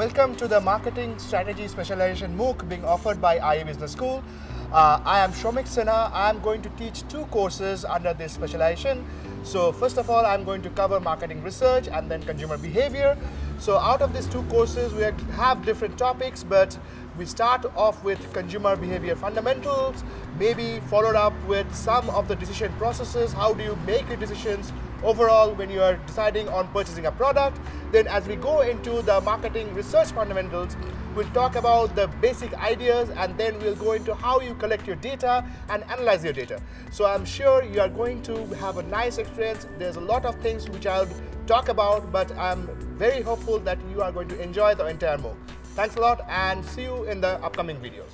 Welcome to the Marketing Strategy Specialization MOOC being offered by IE Business School. Uh, I am Shameek Sinha. I am going to teach two courses under this specialization. So first of all, I'm going to cover marketing research and then consumer behavior. So out of these two courses, we have different topics, but we start off with consumer behavior fundamentals, maybe followed up with some of the decision processes. How do you make your decisions overall when you are deciding on purchasing a product. Then as we go into the marketing research fundamentals, we'll talk about the basic ideas and then we'll go into how you collect your data and analyze your data. So I'm sure you are going to have a nice experience. There's a lot of things which I'll talk about, but I'm very hopeful that you are going to enjoy the entire MOOC. Thanks a lot and see you in the upcoming videos.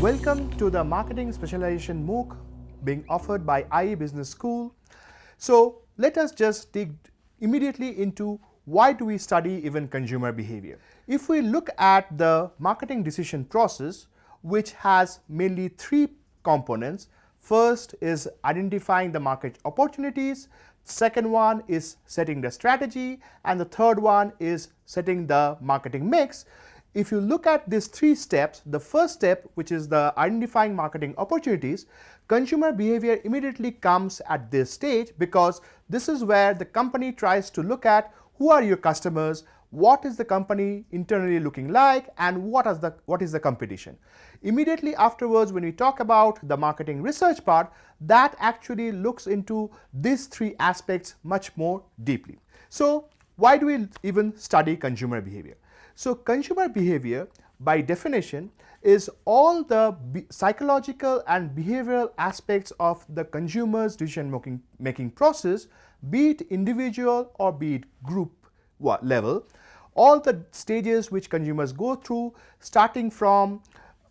Welcome to the Marketing Specialization MOOC being offered by IE Business School. So let us just dig immediately into why do we study even consumer behavior. If we look at the marketing decision process, which has mainly three components, first is identifying the market opportunities, second one is setting the strategy, and the third one is setting the marketing mix. If you look at these three steps, the first step, which is the identifying marketing opportunities, consumer behavior immediately comes at this stage because this is where the company tries to look at who are your customers, what is the company internally looking like, and what is the, what is the competition. Immediately afterwards, when we talk about the marketing research part, that actually looks into these three aspects much more deeply. So why do we even study consumer behavior? So consumer behavior by definition is all the psychological and behavioral aspects of the consumer's decision making, making process, be it individual or be it group level, all the stages which consumers go through starting from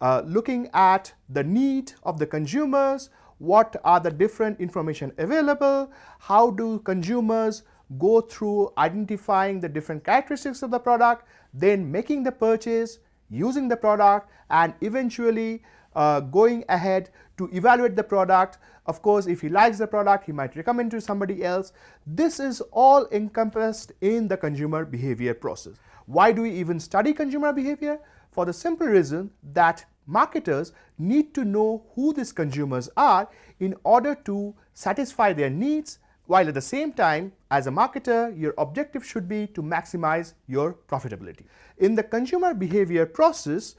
uh, looking at the need of the consumers, what are the different information available, how do consumers go through identifying the different characteristics of the product, then making the purchase, using the product and eventually uh, going ahead to evaluate the product. Of course, if he likes the product, he might recommend to somebody else. This is all encompassed in the consumer behavior process. Why do we even study consumer behavior? For the simple reason that marketers need to know who these consumers are in order to satisfy their needs while at the same time as a marketer your objective should be to maximize your profitability. In the consumer behavior process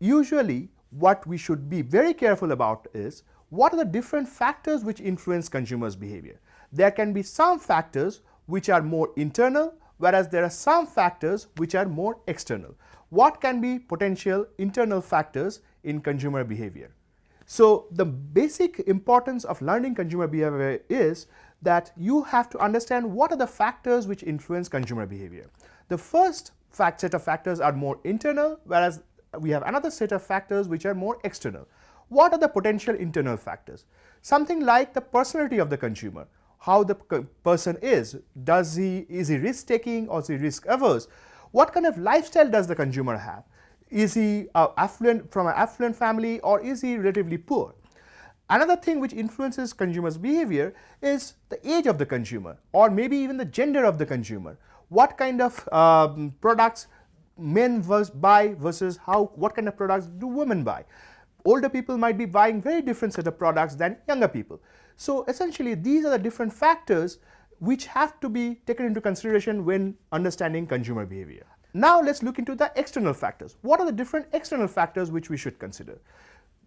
usually what we should be very careful about is what are the different factors which influence consumers behavior. There can be some factors which are more internal whereas there are some factors which are more external. What can be potential internal factors in consumer behavior? So the basic importance of learning consumer behavior is that you have to understand what are the factors which influence consumer behavior. The first fact set of factors are more internal, whereas we have another set of factors which are more external. What are the potential internal factors? Something like the personality of the consumer, how the person is. Does he, is he risk taking or is he risk averse? What kind of lifestyle does the consumer have? Is he uh, affluent from an affluent family or is he relatively poor? Another thing which influences consumers' behavior is the age of the consumer or maybe even the gender of the consumer. What kind of um, products men buy versus how what kind of products do women buy. Older people might be buying very different set of products than younger people. So essentially these are the different factors which have to be taken into consideration when understanding consumer behavior. Now let's look into the external factors. What are the different external factors which we should consider?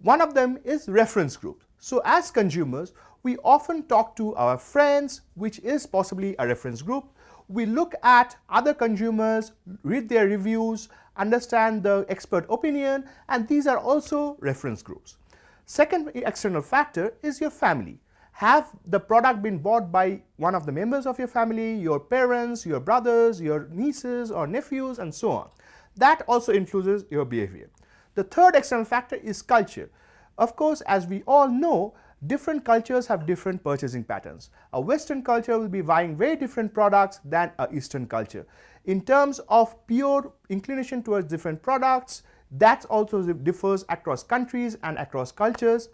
One of them is reference groups. So as consumers, we often talk to our friends, which is possibly a reference group. We look at other consumers, read their reviews, understand the expert opinion, and these are also reference groups. Second external factor is your family have the product been bought by one of the members of your family, your parents, your brothers, your nieces or nephews and so on. That also influences your behavior. The third external factor is culture. Of course, as we all know, different cultures have different purchasing patterns. A Western culture will be buying very different products than a Eastern culture. In terms of pure inclination towards different products, that also differs across countries and across cultures.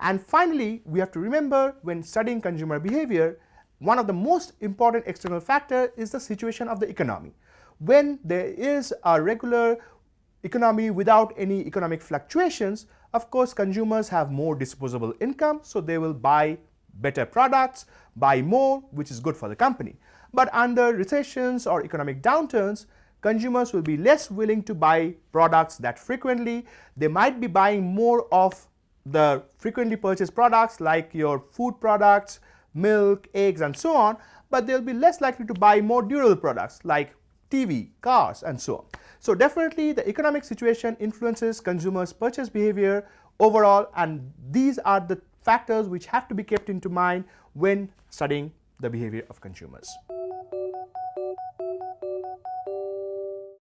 And finally, we have to remember when studying consumer behavior, one of the most important external factor is the situation of the economy. When there is a regular economy without any economic fluctuations, of course consumers have more disposable income, so they will buy better products, buy more, which is good for the company. But under recessions or economic downturns, consumers will be less willing to buy products that frequently. They might be buying more of the frequently purchased products like your food products, milk, eggs and so on, but they'll be less likely to buy more durable products like TV, cars, and so on. So definitely the economic situation influences consumers' purchase behavior overall and these are the factors which have to be kept into mind when studying the behavior of consumers.